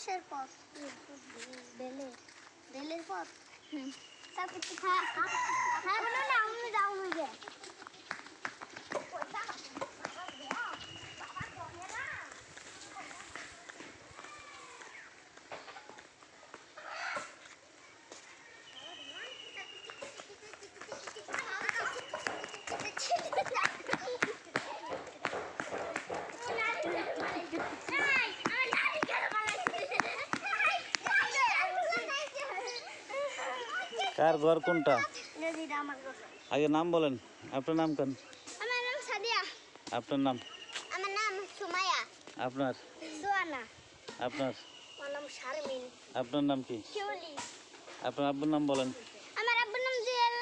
কিসের পথ। বেলের বেলের পথ। তারপর হ্যাঁ হ্যাঁ না আমি যাও না কার ঘর কোনটা। আগে নাম বলেন আপনার নাম কেন? আমার নাম সাদিয়া। আপনার নাম? আমার নাম সুমায়া আপনার? সোয়ানা। আপনার? আমার নাম শারমিন। আপনার নাম কি? শিউলি। আপনার আব্বুর নাম বলেন। আমার আব্বুর নাম জুয়েল।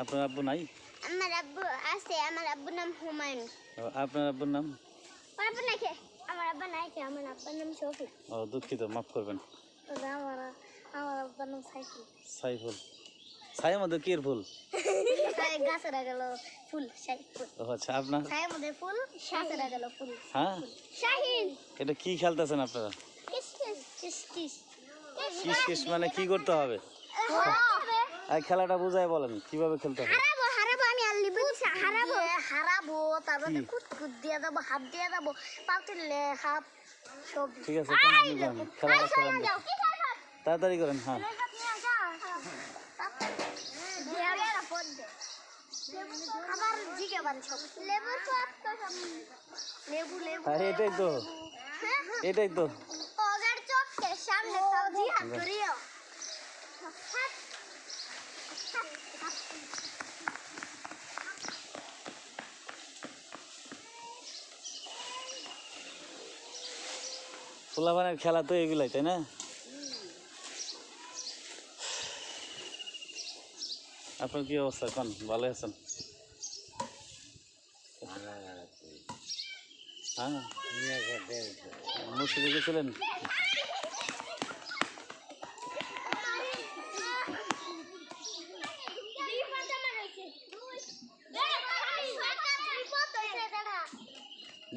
আপনার আব্বু নাই? আমার আব্বু আছে আমার আব্বুর নাম হুমায়ুন। ও, আপনার আব্বুর নাম? আমার আব্বু নাই কে? আমার আব্বা নাই কে? আমার আব্বার নাম শফিক। ও দুঃখিত মাফ করবেন। আমার আমার আব্বার নাম সাইকেল সাইফুল। মধ্যে কি ফুল? গাছের গেল ফুল সাই ফুল। ও আচ্ছা আপনার? ছায়ের মধ্যে ফুল গাছের গেল ফুল। হ্যাঁ? শাহিন এটা কি খেলতেছেন আপনারা? Kiss kiss kiss kiss. Kiss kiss মানে কি করতে হবে? আর খেলাটা বুঝাই বলেন কীভাবে খেলতে হবে? হারাবো হারাবো আমি আর লিবু হারাবো। হারাবো তারপরে কি? কুট কুট দিয়ে দেবো হাত দিয়ে দেবো। ঠিক আছে তাড়াতাড়ি করেন হ্যাঁ। আবার জিগে লেবুর তো সব লেবু লেবু হ্যাঁ এটাই তো। এটাই তো। ওগার চোখের সামনে সব জিহাদ করিও পোলাপানের খেলা তো এগুলাই তাই না? আপনার কি অবস্থা এখন? ভালো আছেন? হ্যাঁ? গেছিলেন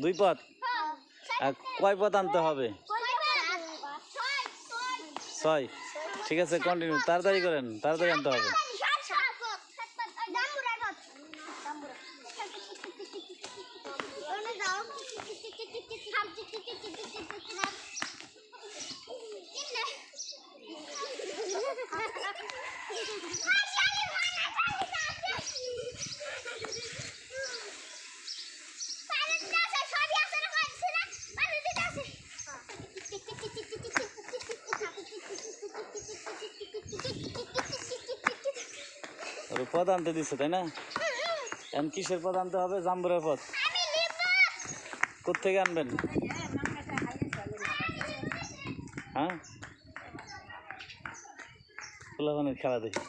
দুই পথ? আর কয় পথ আনতে হবে? ছয়। ঠিক আছে কন্টিনিউ তাড়াতাড়ি করেন, তাড়াতাড়ি আনতে হবে ওর পদ আনতে দিচ্ছে তাই না? এখন কিসের পদ আনতে হবে? জাম্বুরের পদ। কোথেকে আনবেন? হ্যাঁ? পোলাপানের খেলা দেখি।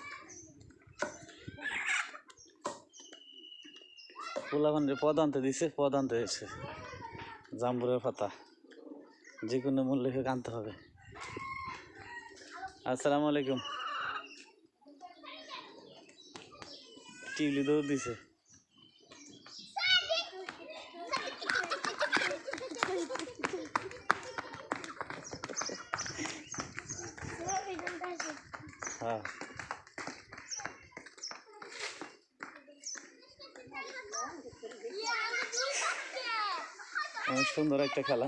পোলাপানের পদ আনতে দিছে, পদ আনতে দিচ্ছে জাম্বুরের পাতা। যে কোনো মূল্যে হোক আনতে হবে। আসসালামু আলাইকুম। টিউলি দৌড় দিছে হ্যাঁ অনেক সুন্দর একটা খেলা।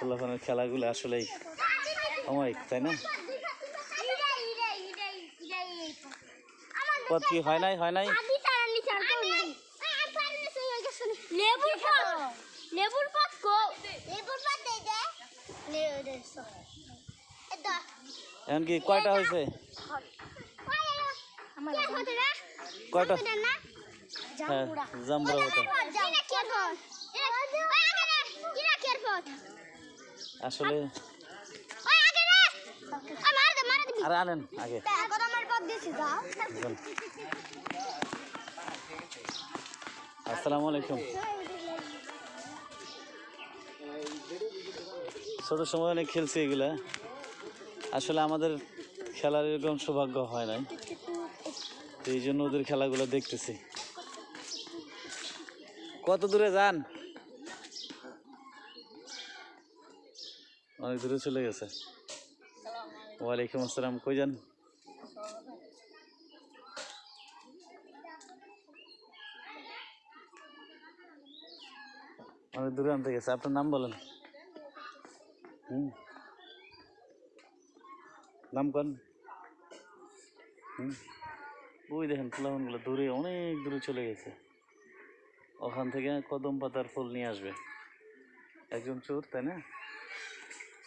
পোলাপানের খেলাগুলো আসলেই অমায়িক তাই না? পদ কি হয় নাই হয় নাই? লেবুর কো। লেবুর দে দে এখন কয়টা হয়েছে? না? কয়টা? হ্যাঁ জাম্বুরা হতো আসলে আর আনেন, আগে। আসসালামু আলাইকুম। ছোট সময় অনেক খেলছি এগুলা। আসলে আমাদের খেলার এরকম সৌভাগ্য হয় নাই। তো এই জন্য ওদের খেলাগুলো দেখতেছি। কত দূরে যান? অনেক দূরে চলে গেছে। ওয়ালাইকুম আসসালাম, কই যান? অনেক দূরে আনতে গেছে, আপনার নাম বলেন। হুম। নাম কন? হুম। ওই দেখেন ফুলামনগুলো দূরে, অনেক দূরে চলে গেছে। ওখান থেকে কদম পাতার ফুল নিয়ে আসবে। একজন চোর, তাই না?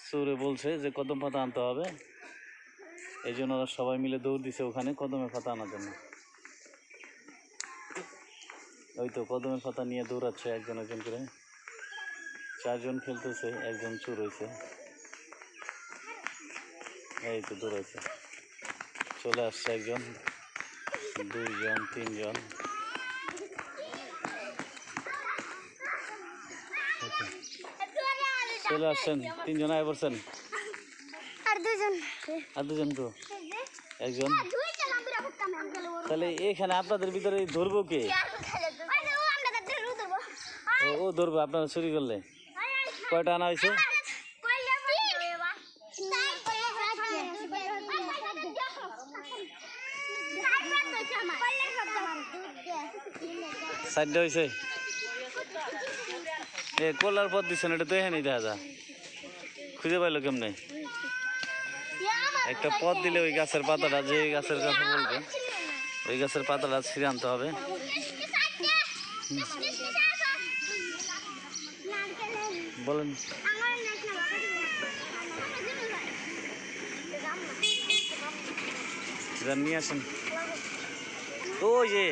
চোরে বলছে যে কদম পাতা আনতে হবে। এই জন্য ওরা সবাই মিলে দৌড় দিছে ওখানে কদমের পাতা আনার জন্য। ওই তো কদমের পাতা নিয়ে দৌড়াচ্ছে একজন একজন করে। চারজন খেলতেছে, একজন চুর হয়েছে এই তো দৌড়াইছে। চলে আসছে একজন, দুইজন, তিনজন। চলে আসছেন তিনজন আয় পড়ছেন আর দুজন। আর দুজন তো? একজন? গেল তাহলে এখানে আপনাদের ভিতরে ধরবো কে? ও ধরবো। আপনারা চুরি করলে। কয়টা আনা হয়েছে? চারটে হয়েছে? এ, কলার পথ দিচ্ছেন এটা তো এখানেই দেখা যা খুঁজে পাইলো কেমনে? একটা পথ দিলে ওই গাছের পাতাটা, যে গাছের কথা বলবে, ওই গাছের পাতাটা ছিঁড়ে আনতে হবে। বলেন। নিয়ে আসেন। ওই যে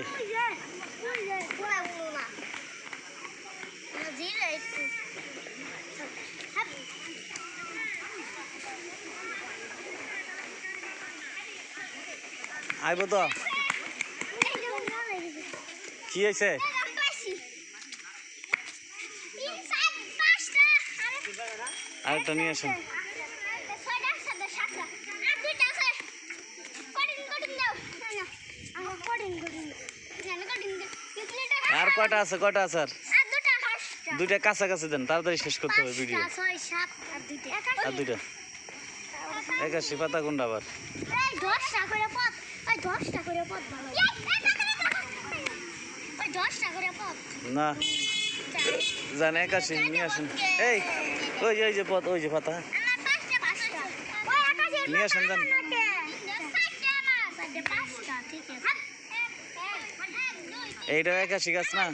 আইব তো। কি হয়েছে? আরেকটা নিয়ে আসুন। আর কটা আছে? কটা আছে আর? দুইটা কাছাকাছি দেন, তাড়াতাড়ি শেষ করতে হবে ভিডিও। আর দুইটা। একাশি পাতা কোনটা আবার। এই দশটা ওই দশটা করে পথ ভালো ওই দশটা করে পথ না। জান একাশি নিয়ে আসেন। এই ওই যে ওই যে পথ ওই যে পাতা। নিয়ে আসেন আছে। এইটা একাশি গাছ না?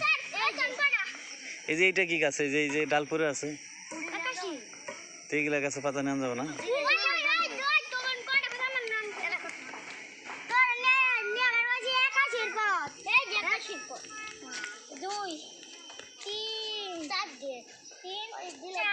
এই যে এইটা কি গাছ? এই যে এই যে ডাল পরে আছে। তো এইগুলা গাছে পাতা নেওয়া যাবে না ওই ওই ওই দুই তোমন কোটা আমার নাম তোর নে নে আমার মাঝে একাশির পথ এই যে একাশির পথ দুই তিন চার দিয়ে তিন দিলে